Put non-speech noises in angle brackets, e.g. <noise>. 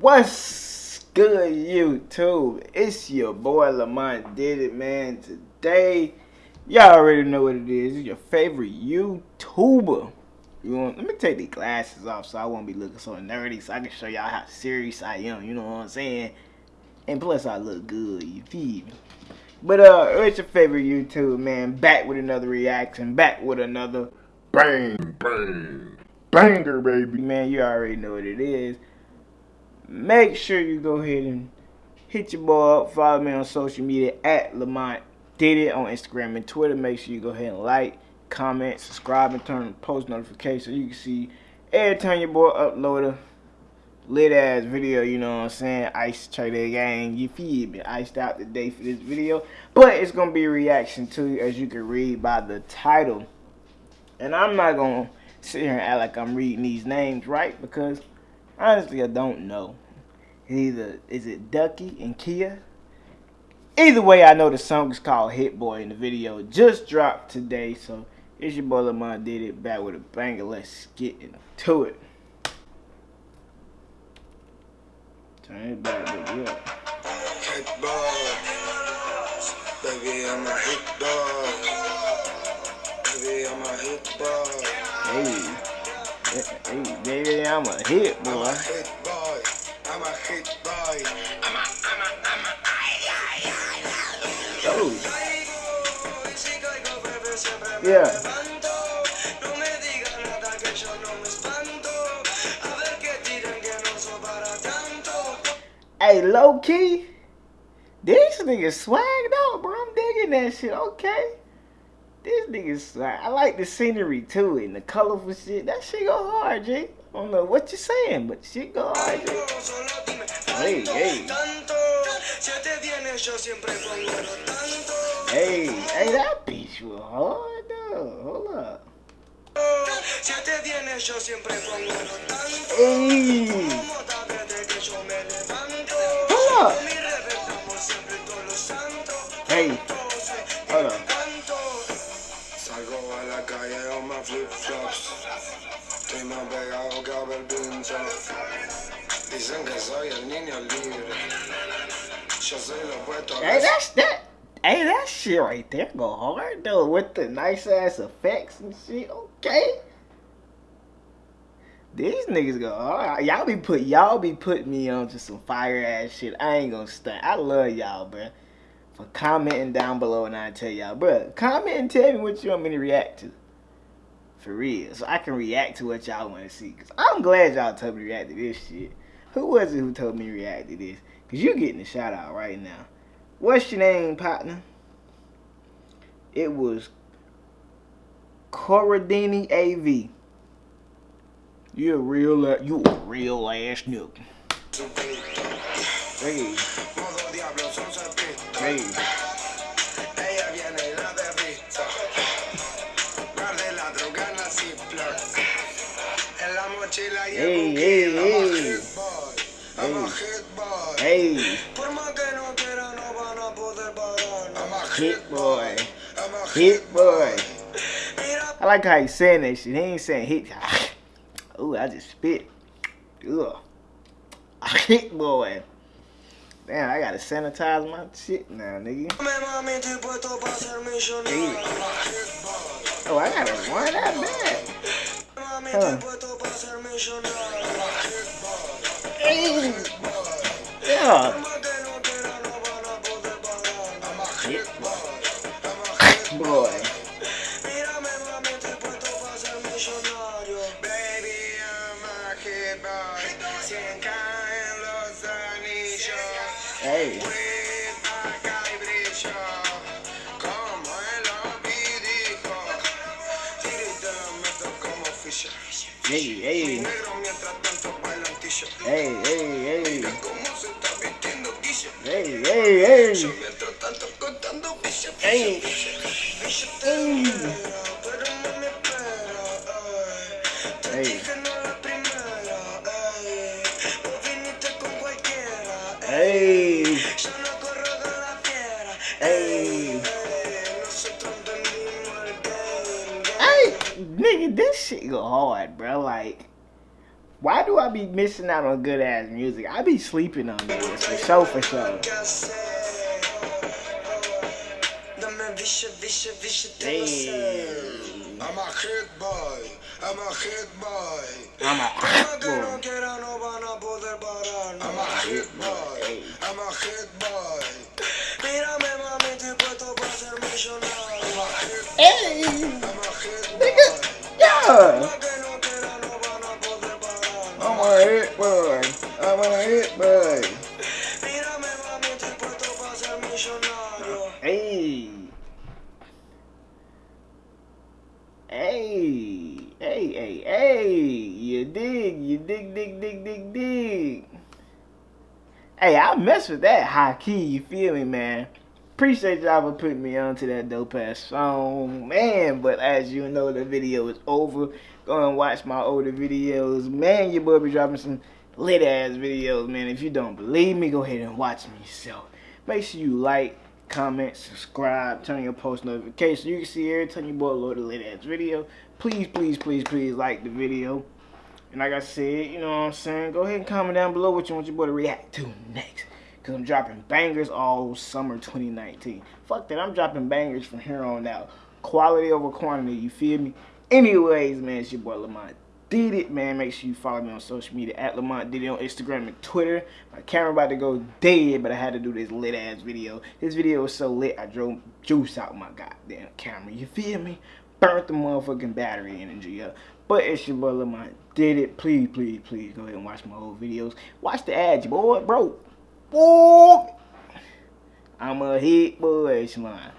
What's good, YouTube? It's your boy Lamont Did It, man. Today, y'all already know what it is. It's your favorite YouTuber. You want? Let me take these glasses off so I won't be looking so nerdy, so I can show y'all how serious I am. You know what I'm saying? And plus, I look good. You feel me? But uh, it's your favorite YouTube, man. Back with another reaction. Back with another bang, bang, banger, baby. Man, you already know what it is make sure you go ahead and hit your boy up. Follow me on social media at Lamont Did It on Instagram and Twitter. Make sure you go ahead and like, comment, subscribe, and turn post notifications so you can see every time your boy upload a lit ass video, you know what I'm saying? Ice Trader Gang, you feel me? Iced out the day for this video. But it's gonna be a reaction to as you can read by the title. And I'm not gonna sit here and act like I'm reading these names right because honestly I don't know. Either is it Duki and Khea? Either way, I know the song is called Hit Boy and the video just dropped today. So it's your boy Lamont did it back with a banger. Let's get into it. Turn it back, baby. Up. Hit boy, baby, I'm a hit boy. Baby, I'm a hit boy. Hey, hey, baby, I'm a hit boy. Yeah. Hey, low key, these niggas swagged out, bro. I'm digging that shit. Okay. This niggas swag. I like the scenery too and the colorful shit. That shit go hard, G. I don't know what you're saying, but shit go hard. Hey, hey. Hey, hey, that bitch was hard though. Hold up. Hey. Hold up. Hey. Hold up. Salgo a la calle on my flip-flops. Estoy más pegado que a pincho. Dicen que soy el niño libre. Yo soy lo opuesto. Hey, that's that. Hey, that shit right there go hard though with the nice ass effects and shit. Okay. These niggas go hard. Y'all be put y'all be putting me on to some fire ass shit. I ain't gonna stunt. I love y'all, bro. For commenting down below and I tell y'all, bro, comment and tell me what you want me to react to. For real. So I can react to what y'all want to see. Because I'm glad y'all told me to react to this shit. Who was it who told me to react to this? Because you getting a shout out right now. What's your name, partner? It was Corradini AV. You a real, you a real ass nigga. Hey. Hey. Hey, hey, hey. Hey. Hey. Hit boy. Hit boy. I like how he's saying that shit. He ain't saying hit. <sighs> Ooh, I just spit. Ugh. <laughs> Hit boy. Damn, I gotta sanitize my shit now, nigga. Oh, I gotta run that back. Huh. Hey. Yeah. Hey, hey. Hey, hey, hey. Hey, hey, hey. Hey. Hey. Hey. Hey. Hey, nigga, this shit go hard, bro. Like, why do I be missing out on good ass music? I be sleeping on this for sure, for sure. Hey. I'm a hit boy. I'm a hit boy. I'm a hot boy. I'm a hit boy. I'm a hit boy. Hey, I mess with that high key, you feel me, man? Appreciate y'all for putting me onto that dope ass song, man. But as you know, the video is over. Go and watch my older videos. Man, your boy be dropping some lit ass videos, man. If you don't believe me, go ahead and watch me yourself. Make sure you like, comment, subscribe, turn your post notifications. You can see every time you boy load a lit ass video. Please, please, please, please like the video. And like I said, you know what I'm saying? Go ahead and comment down below what you want your boy to react to next. Because I'm dropping bangers all summer 2019. Fuck that, I'm dropping bangers from here on out. Quality over quantity, you feel me? Anyways, man, it's your boy Lamont Did It, man. Make sure you follow me on social media at Lamont Did It on Instagram and Twitter. My camera about to go dead, but I had to do this lit ass video. This video was so lit, I drove juice out my goddamn camera. You feel me? Burnt the motherfucking battery energy up. But it's your boy Lamont Did It. Please, please, please go ahead and watch my old videos. Watch the ads, boy, bro. Boy. I'm a hit boy. Okay.